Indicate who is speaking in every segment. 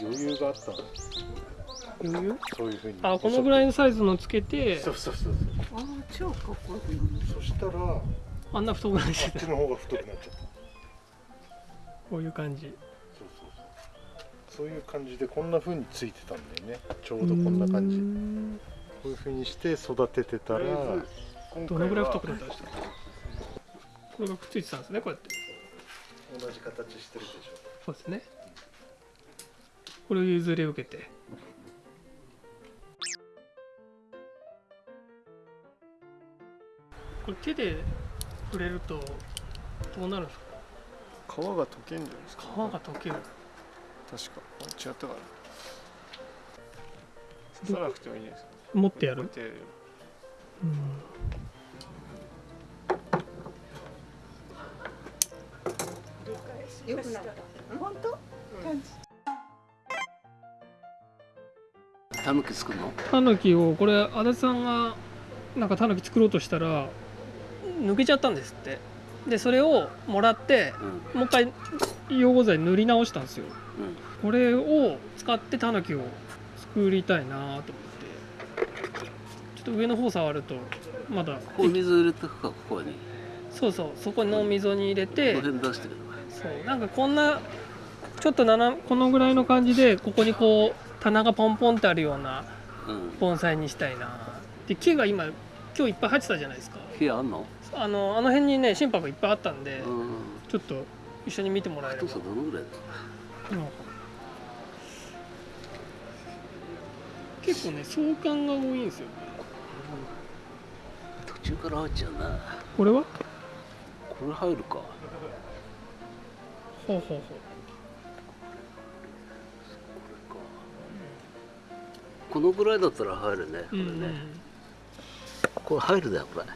Speaker 1: 余裕があったの。
Speaker 2: 余裕？
Speaker 1: そういうふうに。
Speaker 2: あこのぐらいのサイズのつけて。
Speaker 1: そうそうそう
Speaker 3: ああ超かっこよくなる。
Speaker 1: そうそしたらあ
Speaker 2: あんな太くない。して
Speaker 1: ったちの方が太くなっちゃった
Speaker 2: こういう感じ。
Speaker 1: そうそうそう。そういう感じでこんな風についてたんだよね。ちょうどこんな感じ。こういう風にして育ててたら。
Speaker 2: どのぐらい太くなったんですかこれがくっついてたんですねこうやって
Speaker 1: 同じ形してるでし
Speaker 2: そうですね。これを譲り受けて。これ手で触れるとどうなるんですか？
Speaker 4: 皮が溶けんじゃないですか？
Speaker 2: 皮が溶ける。
Speaker 4: 確か。あ違ったかな。刺さなくてもいいんじゃないですか？
Speaker 2: 持ってやる？
Speaker 4: こうやってやる
Speaker 3: よくなった。本当？感じ。
Speaker 5: タヌキ作るの？
Speaker 2: タヌキをこれ足立さんがなんかタヌキ作ろうとしたら抜けちゃったんですって。でそれをもらって
Speaker 5: うん。
Speaker 2: もう一回溶合剤塗り直したんですよ。
Speaker 5: うん。
Speaker 2: これを使ってタヌキを作りたいなと思って。ちょっと上の方触るとまだ
Speaker 5: ここ水入れてくかここに。
Speaker 2: そうそうそこの溝に入れ
Speaker 5: こ
Speaker 2: て
Speaker 5: の辺出してくれ
Speaker 2: そう。なんかこんなちょっとこのぐらいの感じでここにこう棚がポンポンってあるような
Speaker 5: うん。
Speaker 2: 盆栽にしたいな。で木が今今日いっぱい入ってたじゃないですか。
Speaker 5: 火あんの？
Speaker 2: あのあの辺にね心拍いっぱいあったんで、
Speaker 5: うん。
Speaker 2: ちょっと一緒に見てもらえれば。
Speaker 5: 太さどのぐらいだ？
Speaker 2: うん結構ね相関が多いんですよ。
Speaker 5: 途中から入っちゃうな。
Speaker 2: これは？
Speaker 5: これ入るか
Speaker 2: ほうほうほう。
Speaker 5: このぐらいだったら入るねこれ
Speaker 2: うんうん
Speaker 5: ね、これ入るだよこれ。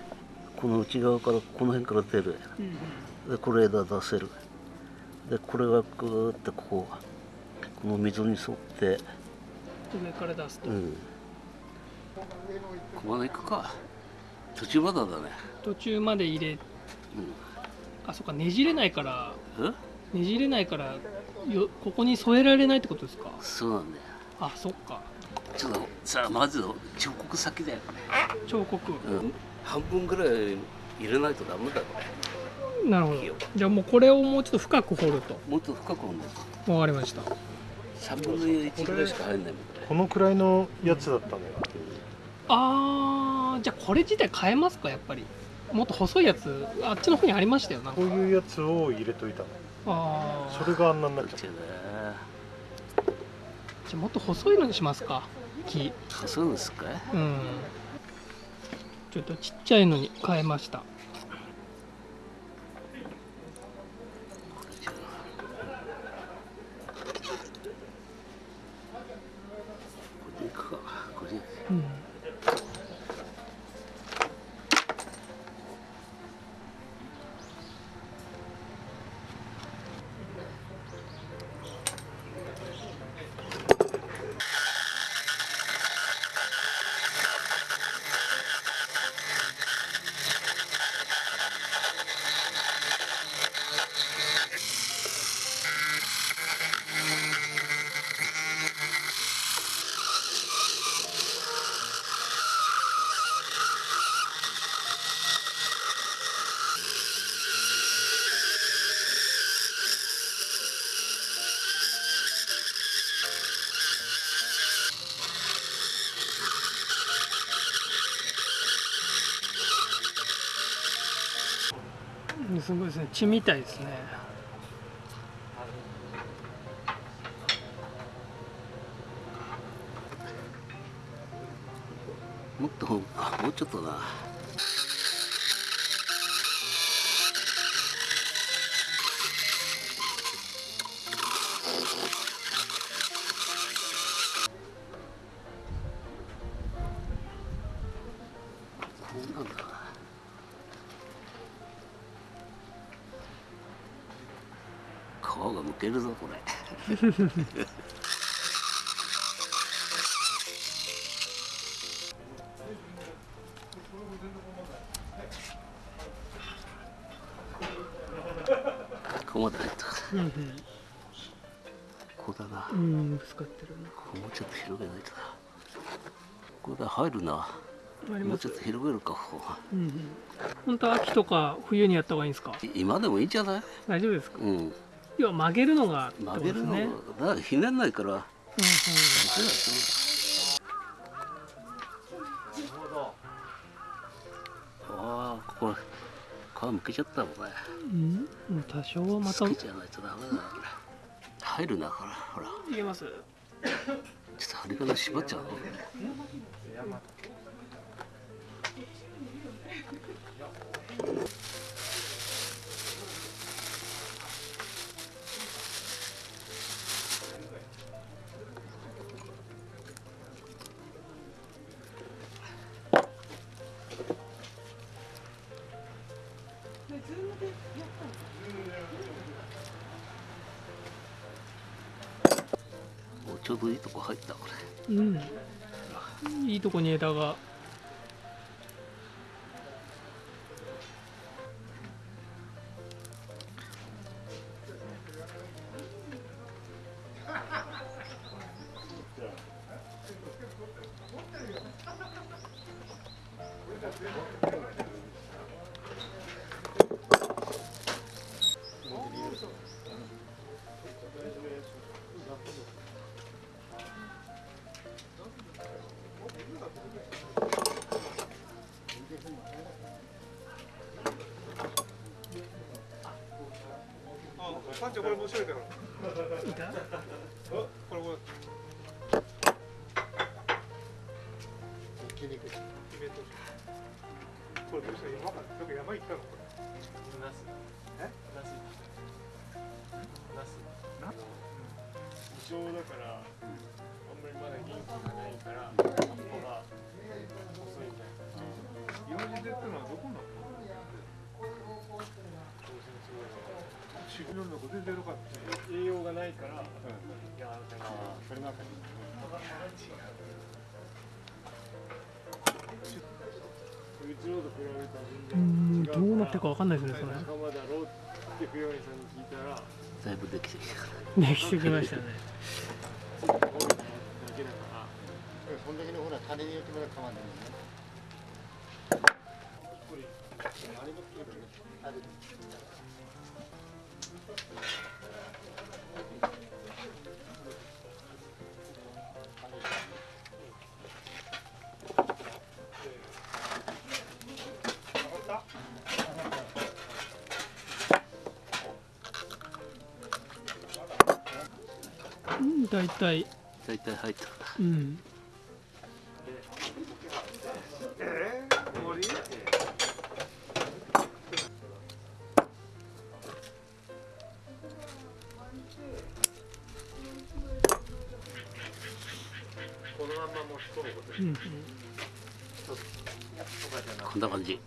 Speaker 5: この内側からこの辺から出る
Speaker 2: うん
Speaker 5: でこれ枝出せる。でこれがグーってこここの溝に沿って。
Speaker 2: 上から出すと、
Speaker 5: うん。ここまで行くか。途中までだね。
Speaker 2: 途中まで入れあそっかねじれないから。
Speaker 5: うんえ？
Speaker 2: ねじれないからよここに添えられないってことですか？
Speaker 5: そうなんだよ。
Speaker 2: あそっか。
Speaker 5: ちょっとさあまず彫刻先だよ
Speaker 2: 彫刻、
Speaker 5: うん。半分ぐらい入れないとダメだこれ
Speaker 2: なるほど。じゃあもうこれをもうちょっと深く掘ると。
Speaker 5: もっと深く掘んないと
Speaker 2: わかりました。
Speaker 5: 3分の1ぐらいしか入んないもんこ
Speaker 1: のくらいのやつだったのよ
Speaker 2: あーじゃあこれ自体変えますかやっぱり。もっと細いやつあっちの方にありましたよなんか。
Speaker 1: こういうやつを入れといたの。
Speaker 2: ああ
Speaker 1: それがあんなになっちゃ
Speaker 5: うね
Speaker 2: じゃあもっと細いのにしますか。木。
Speaker 5: そうですか？
Speaker 2: うん。ちょっとちっちゃいのに変えました。
Speaker 5: これでいくか。これで
Speaker 2: うんすごいですね。血みたいですね。
Speaker 5: もっとあもうちょっとなこうなんだ。皮がむけるぞこれ。ここまで入った。ここだな。
Speaker 2: うんぶつかってる
Speaker 5: ここもうちょっと広げないとなここだ入るな。もうちょっと広げるかここ
Speaker 2: うんうん。本当は秋とか冬にやった方がいいんですか？
Speaker 5: い今でもいいんじゃない？
Speaker 2: 大丈夫ですか？
Speaker 5: うん
Speaker 2: 要は曲げるのがってこと
Speaker 5: 曲げるの
Speaker 2: ですね。
Speaker 5: だからひねんないから。
Speaker 2: うんうん。
Speaker 5: ああここ皮むけちゃったもんね。
Speaker 2: うん、多少はまた。い
Speaker 5: つけちゃないとダメだな入るなほら。ほら
Speaker 2: けます？
Speaker 5: ちょっと針金縛っちゃうの？ぶいいとこ入ったこれ。
Speaker 2: うん。いいとこに枝が。
Speaker 6: パンチョこれ面白いから
Speaker 2: いた
Speaker 6: これこれイベントこれどうした？山かなんか山行ったの。これ。ナスえ？ナスナスナス異常だから、あんまりまだ元気がない汁の中全然よかった。栄養がないから、いやだからそれなんかうちのと比べたら
Speaker 2: う
Speaker 6: 全然
Speaker 2: んどうなってるかわかんないですねそれ。
Speaker 6: 仲間だろうって冬柳さんに聞いたら。
Speaker 5: だいぶできてきた
Speaker 2: できてきましたね。
Speaker 6: 多いだけだから。
Speaker 1: そんだけのほら種によってまだ変わんないもんね。あれも切ればねあれ
Speaker 2: うん大体。
Speaker 5: 大体入った。
Speaker 2: うん
Speaker 6: このまんま持ち込むこと
Speaker 2: うんうん
Speaker 5: こんな感じ。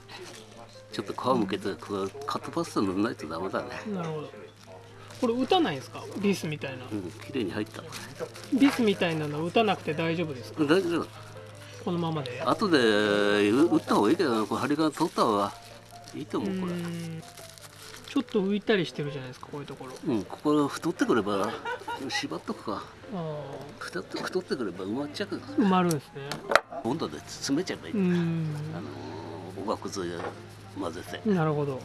Speaker 5: ちょっと皮むけてこうカットパスタ塗らないとダメだね。
Speaker 2: なるほど。これ打たないんですか？ビスみたいな。
Speaker 5: うん綺麗に入った。
Speaker 2: ビスみたいなの打たなくて大丈夫ですか？
Speaker 5: 大丈夫
Speaker 2: このままで。
Speaker 5: 後で打った方がいいけどな。これ針金取った方がいいと
Speaker 2: う
Speaker 5: 思うこれ。
Speaker 2: んちょっと浮いたりしてるじゃないですかこういうところ。
Speaker 5: うんここ太ってくれば縛っとくか。
Speaker 2: あ
Speaker 5: 太って太ってくれば埋まっちゃう。
Speaker 2: あ埋まるんですね。
Speaker 5: 温度で詰めちゃえばいい、
Speaker 2: うん。
Speaker 5: あのおがくず混ぜて。
Speaker 2: なるほど。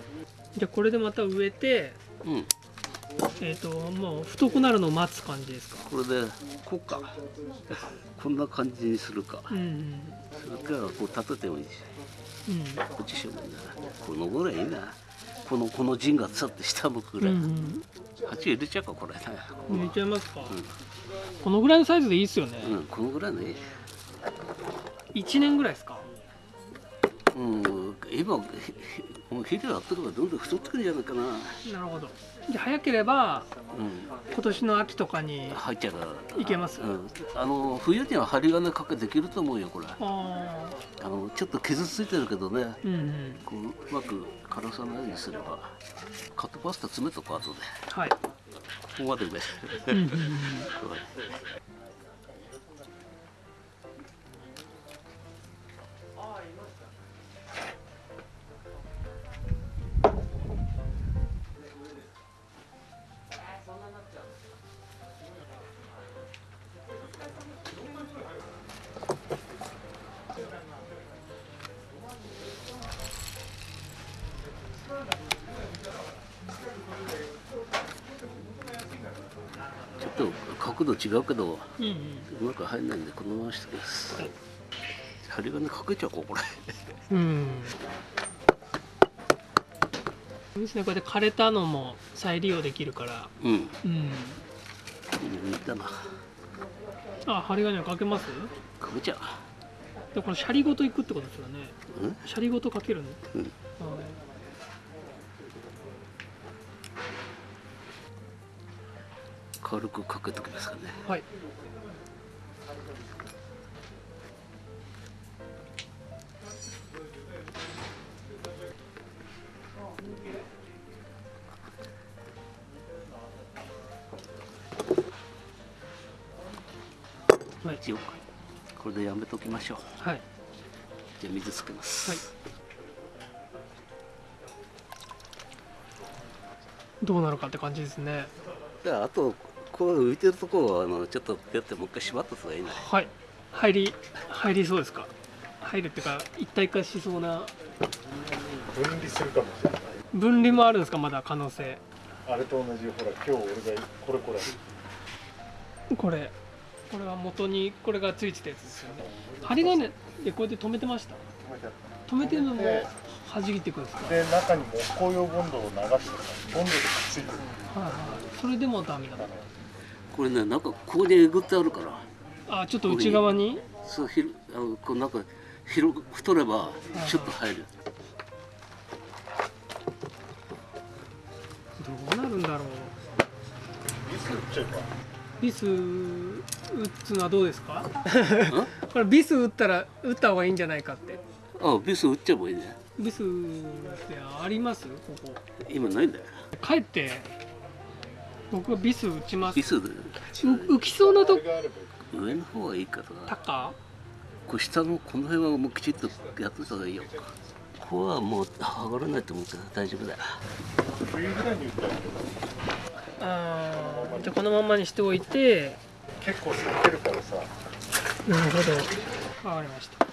Speaker 2: じゃあこれでまた植えて
Speaker 5: うん。
Speaker 2: えっ、ともう太くなるのを待つ感じですか？
Speaker 5: これでこうか。こんな感じにするか。
Speaker 2: うん
Speaker 5: それからこう立ててもいいし。
Speaker 2: うん。
Speaker 5: こっちしようもいいなこのぐらいいいなこのこの陣がつって下向くぐ
Speaker 2: うん
Speaker 5: らい、
Speaker 2: うん
Speaker 5: 鉢入れちゃうかこれね
Speaker 2: 入れちゃいますか、このぐらいのサイズでいいっすよね、
Speaker 5: うんこのぐらいのいい。
Speaker 2: 1年ぐらいですか。
Speaker 5: うん今ひひもう肥料やってるからどんどん太ってくるんじゃないかな。
Speaker 2: なるほど。じゃあ早ければ
Speaker 5: うん。
Speaker 2: 今年の秋とかに
Speaker 5: 入っちゃう
Speaker 2: いけます？
Speaker 5: うん、あの冬には針金かけできると思うよこれ。
Speaker 2: あ
Speaker 5: のちょっと傷ついてるけどね。
Speaker 2: うんうん。
Speaker 5: こううまく枯らさないようにすればカットパスタ詰めとく後で。
Speaker 2: はい、
Speaker 5: ここまで上
Speaker 2: うんうんうん、
Speaker 5: 角度違うけど
Speaker 2: うんうん。
Speaker 5: うまく入んないんでこのままにしておきます。針金かけちゃおうかこれ
Speaker 2: うんいいですね。こうやって枯れたのも再利用できるから。
Speaker 5: うん。
Speaker 2: うん。
Speaker 5: 似たな。
Speaker 2: あ針金はかけます？
Speaker 5: かけちゃ
Speaker 2: でこのシャリごといくってことですよね。
Speaker 5: ううん。
Speaker 2: シャリごとかけるの、
Speaker 5: うん。
Speaker 2: はい
Speaker 5: 軽くかけときますかね。
Speaker 2: はい。はい
Speaker 5: 一応これでやめときましょう。
Speaker 2: はい。
Speaker 5: じゃあ水つけます、
Speaker 2: はい。どうなるかって感じですね。
Speaker 5: であとこう浮いてるところはあのちょっとピュってもう一回縛った方がいいね
Speaker 2: はい。入り入りそうですか？入るっていうか一体化しそうな。
Speaker 1: 分離するかもしれない。
Speaker 2: 分離もあるんですか？まだ可能性。
Speaker 1: あれと同じほら今日俺がこれこれ。
Speaker 2: これ。これは元にこれがついてたやつですよね。針金でこうやって止めてました？
Speaker 1: 止めて
Speaker 2: るのも
Speaker 1: で
Speaker 2: 弾いていくんですか？
Speaker 1: たで中に木工用ボンドを流してさボンドでくっついてる。
Speaker 2: はいはいそれでもダメだ
Speaker 5: これねなんかここにえぐってあるから。
Speaker 2: あちょっと内側に？
Speaker 5: そうひるあのこうなんか広く太ればシュッと入る。
Speaker 2: どうなるんだろう。
Speaker 1: ビス打っちゃえば
Speaker 2: ビス打つのはどうですか？これビス打ったら打った方がいいんじゃないかって。
Speaker 5: あビス打っちゃえばいいね
Speaker 2: ビスってあります？ここ。
Speaker 5: 今ないんだよ。
Speaker 2: 帰って僕はビス打ちます。
Speaker 5: ビス
Speaker 2: 浮きそうなと
Speaker 5: 上の方がいいから
Speaker 2: 高
Speaker 5: こう下のこの辺はもうきちっとやってた方がいいよ。ここはもう剥がれないと思うから大丈夫だよ。
Speaker 1: 冬ぐらいに打ったら
Speaker 2: あーじゃあこのままにしておいて。
Speaker 1: 結構吸ってるからさ。
Speaker 2: なるほど。わかりました